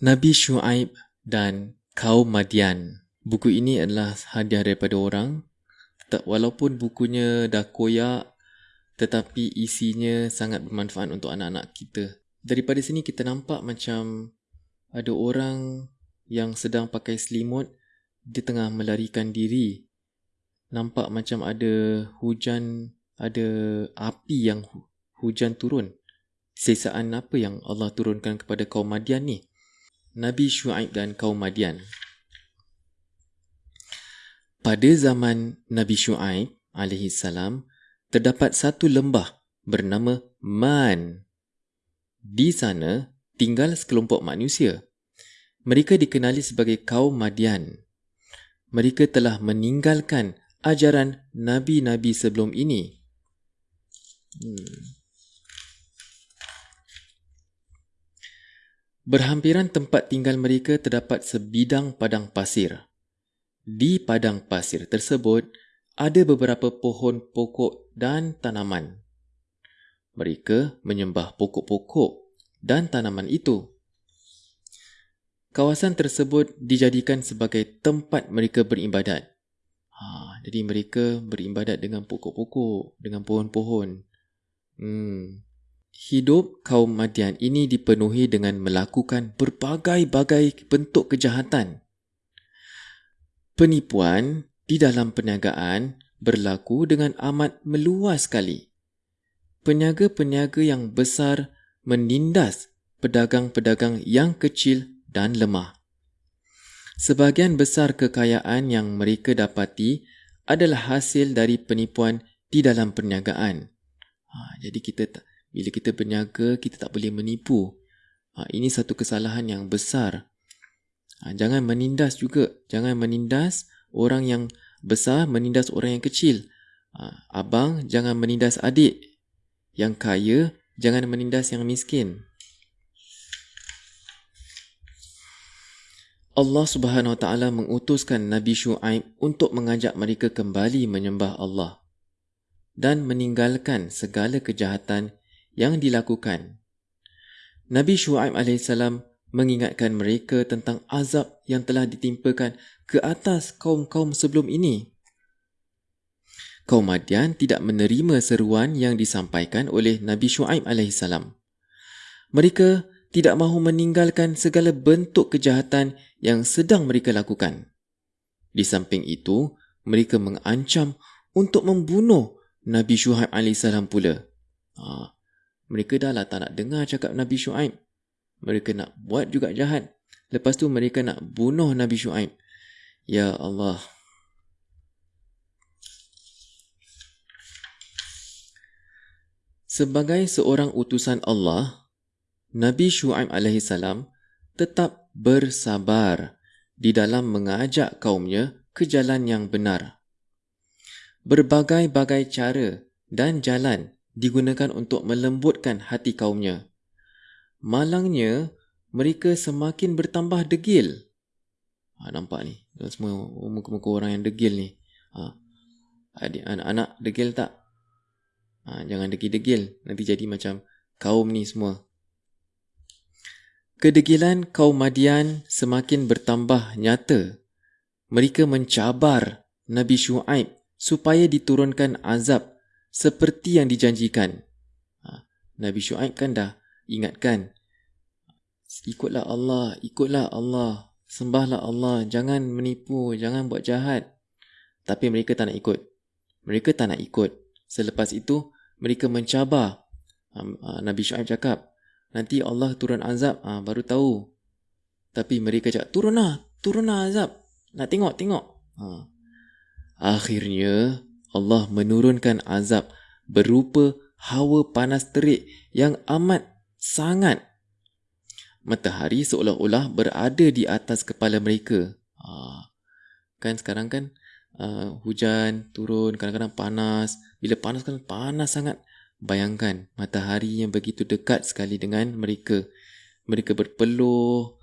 Nabi Shu'aib dan kaum Madian. Buku ini adalah hadiah daripada orang. Walaupun bukunya dah koyak, tetapi isinya sangat bermanfaat untuk anak-anak kita. Daripada sini kita nampak macam ada orang yang sedang pakai selimut, dia tengah melarikan diri. Nampak macam ada hujan, ada api yang hujan turun. Sesaan apa yang Allah turunkan kepada kaum Madian ni? Nabi Shu'aib dan kaum Madian. Pada zaman Nabi Shu'aib alaihi salam terdapat satu lembah bernama Man. Di sana tinggal sekelompok manusia. Mereka dikenali sebagai kaum Madian. Mereka telah meninggalkan ajaran nabi-nabi sebelum ini. Hmm. Berhampiran tempat tinggal mereka terdapat sebidang padang pasir. Di padang pasir tersebut, ada beberapa pohon pokok dan tanaman. Mereka menyembah pokok-pokok dan tanaman itu. Kawasan tersebut dijadikan sebagai tempat mereka beribadat. Ha, jadi mereka beribadat dengan pokok-pokok, dengan pohon-pohon. Hmm, Hidup kaum Madian ini dipenuhi dengan melakukan berbagai-bagai bentuk kejahatan. Penipuan di dalam perniagaan berlaku dengan amat meluas sekali. Peniaga-peniaga yang besar menindas pedagang-pedagang yang kecil dan lemah. Sebahagian besar kekayaan yang mereka dapati adalah hasil dari penipuan di dalam perniagaan. Ha, jadi kita tak bila kita berniaga, kita tak boleh menipu. Ha, ini satu kesalahan yang besar. Ha, jangan menindas juga. Jangan menindas orang yang besar, menindas orang yang kecil. Ha, abang, jangan menindas adik. Yang kaya, jangan menindas yang miskin. Allah Subhanahu Wa Taala mengutuskan Nabi Shu'aib untuk mengajak mereka kembali menyembah Allah dan meninggalkan segala kejahatan yang dilakukan. Nabi Shu'aib AS mengingatkan mereka tentang azab yang telah ditimpakan ke atas kaum-kaum sebelum ini. Kaum Madian tidak menerima seruan yang disampaikan oleh Nabi Shu'aib AS. Mereka tidak mahu meninggalkan segala bentuk kejahatan yang sedang mereka lakukan. Di samping itu, mereka mengancam untuk membunuh Nabi Shu'aib AS pula. Ha, mereka dah lah tak nak dengar cakap Nabi Shu'aib. Mereka nak buat juga jahat. Lepas tu mereka nak bunuh Nabi Shu'aib. Ya Allah. Sebagai seorang utusan Allah, Nabi Shu'aib AS tetap bersabar di dalam mengajak kaumnya ke jalan yang benar. Berbagai-bagai cara dan jalan digunakan untuk melembutkan hati kaumnya. Malangnya, mereka semakin bertambah degil. Ha, nampak ni, semua muka-muka orang yang degil ni. Ha, adik, anak-anak degil tak? Ha, jangan degil-degil, nanti jadi macam kaum ni semua. Kedegilan kaum Madian semakin bertambah nyata. Mereka mencabar Nabi Shu'aib supaya diturunkan azab seperti yang dijanjikan. Ha, Nabi Shu'aib kan dah ingatkan. Ikutlah Allah, ikutlah Allah. Sembahlah Allah, jangan menipu, jangan buat jahat. Tapi mereka tak nak ikut. Mereka tak nak ikut. Selepas itu, mereka mencabar. Ha, ha, Nabi Shu'aib cakap, nanti Allah turun azab, baru tahu. Tapi mereka cakap, turunlah, turunlah azab. Nak tengok, tengok. Akhirnya, Allah menurunkan azab berupa hawa panas terik yang amat sangat. Matahari seolah-olah berada di atas kepala mereka. Ha. Kan sekarang kan uh, hujan turun, kadang-kadang panas. Bila panas kan panas sangat. Bayangkan matahari yang begitu dekat sekali dengan mereka. Mereka berpeluh.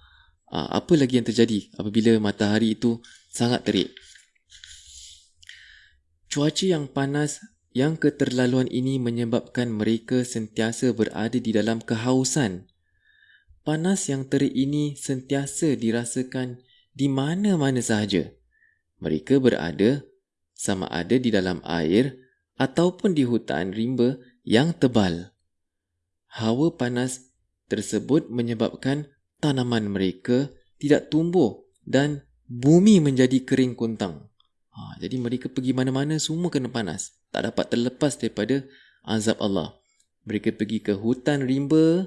Uh, apa lagi yang terjadi apabila matahari itu sangat terik? Cuaca yang panas yang keterlaluan ini menyebabkan mereka sentiasa berada di dalam kehausan. panas yang terik ini sentiasa dirasakan di mana-mana sahaja. Mereka berada sama ada di dalam air ataupun di hutan rimba yang tebal. Hawa panas tersebut menyebabkan tanaman mereka tidak tumbuh dan bumi menjadi kering kuntang. Ha, jadi mereka pergi mana-mana semua kena panas. Tak dapat terlepas daripada azab Allah. Mereka pergi ke hutan rimba,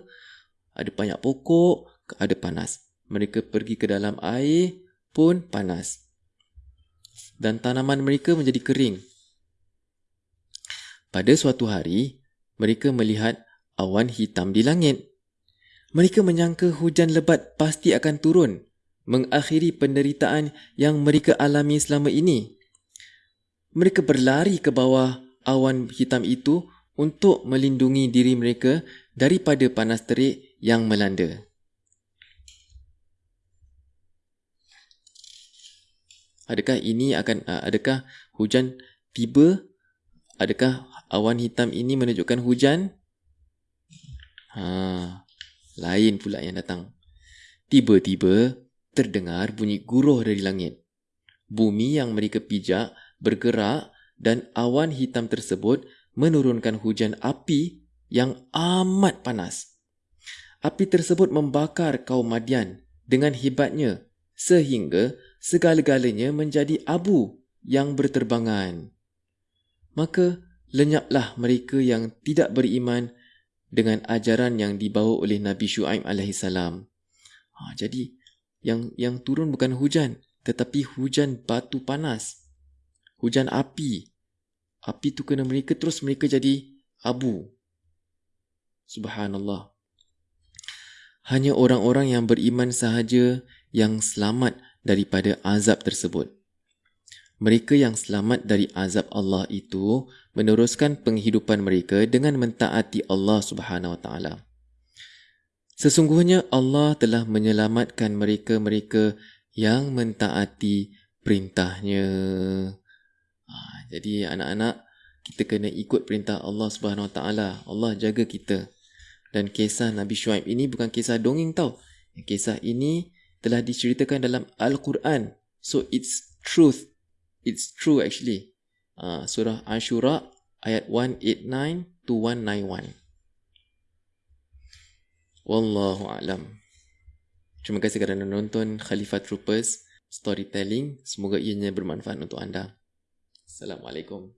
ada banyak pokok, ada panas. Mereka pergi ke dalam air pun panas. Dan tanaman mereka menjadi kering. Pada suatu hari, mereka melihat awan hitam di langit. Mereka menyangka hujan lebat pasti akan turun, mengakhiri penderitaan yang mereka alami selama ini. Mereka berlari ke bawah awan hitam itu untuk melindungi diri mereka daripada panas terik yang melanda. Adakah ini akan adakah hujan tiba? Adakah awan hitam ini menunjukkan hujan? Ha, lain pula yang datang. Tiba-tiba terdengar bunyi guruh dari langit. Bumi yang mereka pijak bergerak dan awan hitam tersebut menurunkan hujan api yang amat panas. Api tersebut membakar kaum Madian dengan hebatnya sehingga segala-galanya menjadi abu yang berterbangan. Maka lenyaplah mereka yang tidak beriman dengan ajaran yang dibawa oleh Nabi Shu'aib AS. Ha, jadi yang yang turun bukan hujan tetapi hujan batu panas. Hujan api. Api tu kena mereka terus mereka jadi abu. Subhanallah. Hanya orang-orang yang beriman sahaja yang selamat daripada azab tersebut. Mereka yang selamat dari azab Allah itu meneruskan penghidupan mereka dengan mentaati Allah Subhanahu Wa Taala. Sesungguhnya Allah telah menyelamatkan mereka-mereka yang mentaati perintahnya. Jadi anak-anak kita kena ikut perintah Allah Subhanahu Wa Taala. Allah jaga kita. Dan kisah Nabi Shu'aib ini bukan kisah dongeng tau. Kisah ini telah diceritakan dalam Al-Quran. So it's truth. It's true actually. Uh, surah Ashura ayat 189 to 191. Wallahu a'lam. Terima kasih kerana menonton Khalifah Troopers Storytelling. Semoga ianya bermanfaat untuk anda. Assalamualaikum.